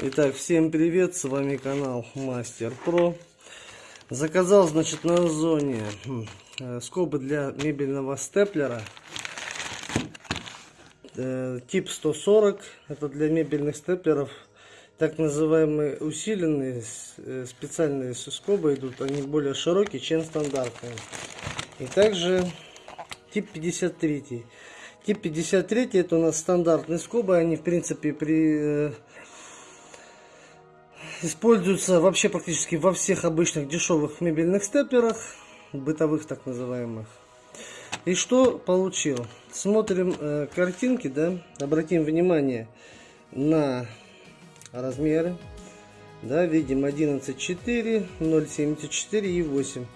Итак, всем привет, с вами канал Мастер Про. Заказал, значит, на Озоне э, скобы для мебельного степлера. Э, тип 140, это для мебельных степлеров. Так называемые усиленные э, специальные скобы идут, они более широкие, чем стандартные. И также тип 53. Тип 53 это у нас стандартные скобы, они в принципе при используются вообще практически во всех обычных дешевых мебельных степлерах, бытовых так называемых. И что получил? Смотрим э, картинки, да, обратим внимание на размеры. Да, видим 11,4, 0,74 и 8.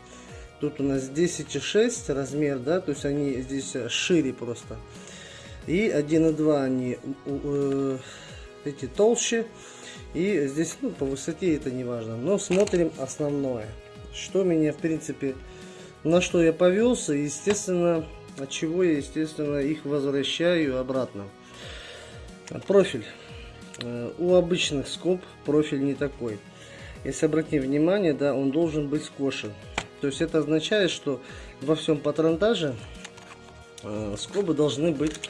Тут у нас 10,6 размер, да, то есть они здесь шире просто. И 1,2 они э, эти толще. И здесь ну, по высоте это не важно. Но смотрим основное. Что меня в принципе, на что я повелся. Естественно, от чего я естественно их возвращаю обратно. Профиль. Э, у обычных скоб профиль не такой. Если обратить внимание, да, он должен быть скошен. То есть это означает, что во всем патронтаже э, скобы должны быть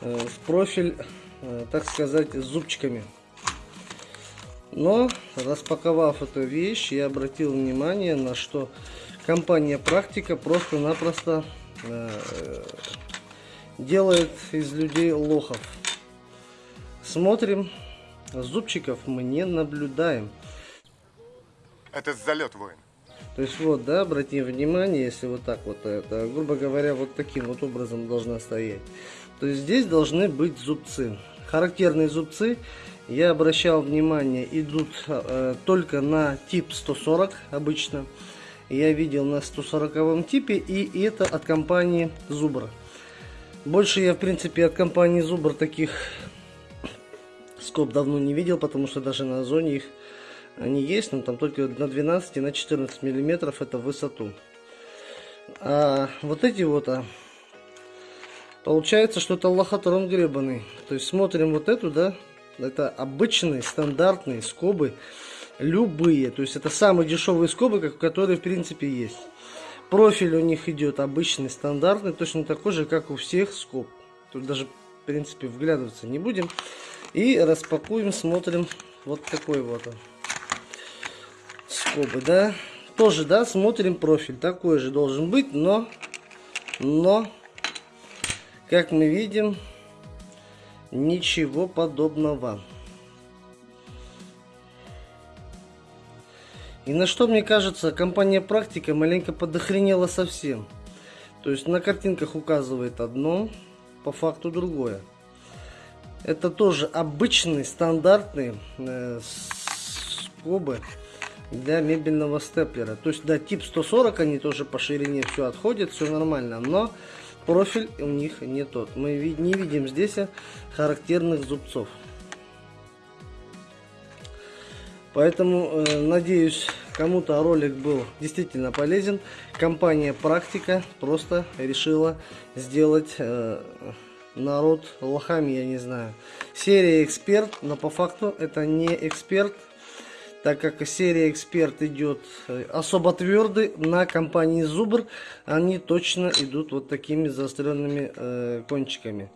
э, в профиль, так сказать, с зубчиками. Но, распаковав эту вещь, я обратил внимание на что компания Практика просто-напросто э, делает из людей лохов. Смотрим, зубчиков мы не наблюдаем. Это залет, воин. То есть вот, да, обратим внимание, если вот так вот, это, грубо говоря, вот таким вот образом должна стоять. То есть здесь должны быть зубцы. Характерные зубцы я обращал внимание, идут э, только на тип 140 обычно. Я видел на 140 типе, и это от компании Zubr. Больше я, в принципе, от компании Zubr таких скоб давно не видел, потому что даже на зоне их они есть, но там только на 12 и на 14 миллиметров это высоту. А вот эти вот, а, получается, что это лохотрон гребаный. То есть смотрим вот эту, да, это обычные стандартные скобы, любые. То есть это самые дешевые скобы, которые в принципе есть. Профиль у них идет обычный, стандартный, точно такой же, как у всех скоб. Тут даже в принципе вглядываться не будем. И распакуем, смотрим вот такой вот он. Скобы, да. Тоже, да, смотрим профиль. Такой же должен быть, но, но, как мы видим, Ничего подобного. И на что, мне кажется, компания Практика маленько подохренела совсем. То есть на картинках указывает одно, по факту другое. Это тоже обычные, стандартные э, скобы для мебельного степлера. То есть, да, тип 140, они тоже по ширине все отходят, все нормально. Но профиль у них не тот. Мы не видим здесь характерных зубцов. Поэтому, э, надеюсь, кому-то ролик был действительно полезен. Компания Практика просто решила сделать э, народ лохами, я не знаю. Серия Эксперт, но по факту это не Эксперт, так как серия Эксперт идет э, особо твердый, на компании Зубр они точно идут вот такими заостренными э, кончиками.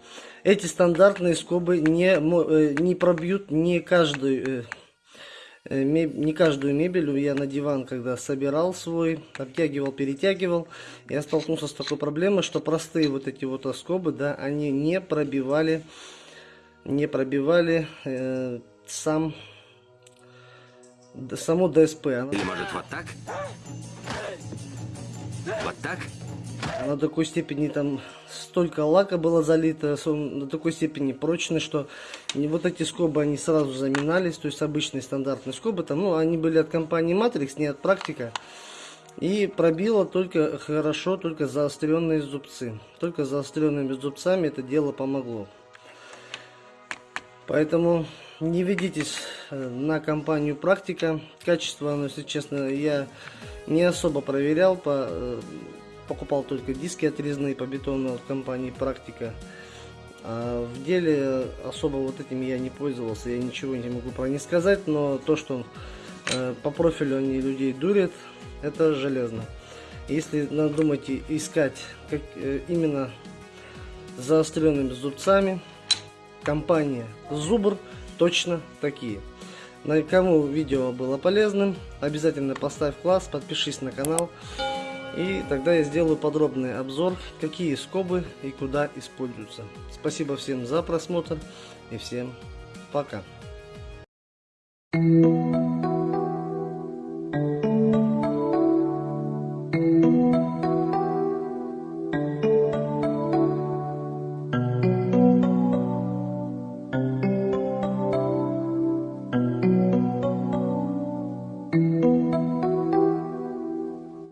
Эти стандартные скобы не, э, не пробьют не каждую, э, э не каждую мебель. Я на диван, когда собирал свой, обтягивал, перетягивал, я столкнулся с такой проблемой, что простые вот эти вот скобы, да, они не пробивали, не пробивали э, сам само ДСП. Или может вот так? Вот так? На такой степени там столько лака было залито, на такой степени прочный, что вот эти скобы они сразу заминались, то есть обычные стандартные скобы, там, ну, они были от компании Matrix, не от практика. И пробило только хорошо, только заостренные зубцы. Только заостренными зубцами это дело помогло. Поэтому не ведитесь э, на компанию практика. Качество, ну, если честно, я не особо проверял. По, э, покупал только диски отрезные по бетону от компании практика. А в деле особо вот этим я не пользовался, я ничего не могу про них сказать, но то, что э, по профилю они людей дурят, это железно. Если надумаете искать как, э, именно заостренными зубцами, компания Зубр точно такие. На кому видео было полезным, обязательно поставь класс, подпишись на канал. И тогда я сделаю подробный обзор, какие скобы и куда используются. Спасибо всем за просмотр и всем пока.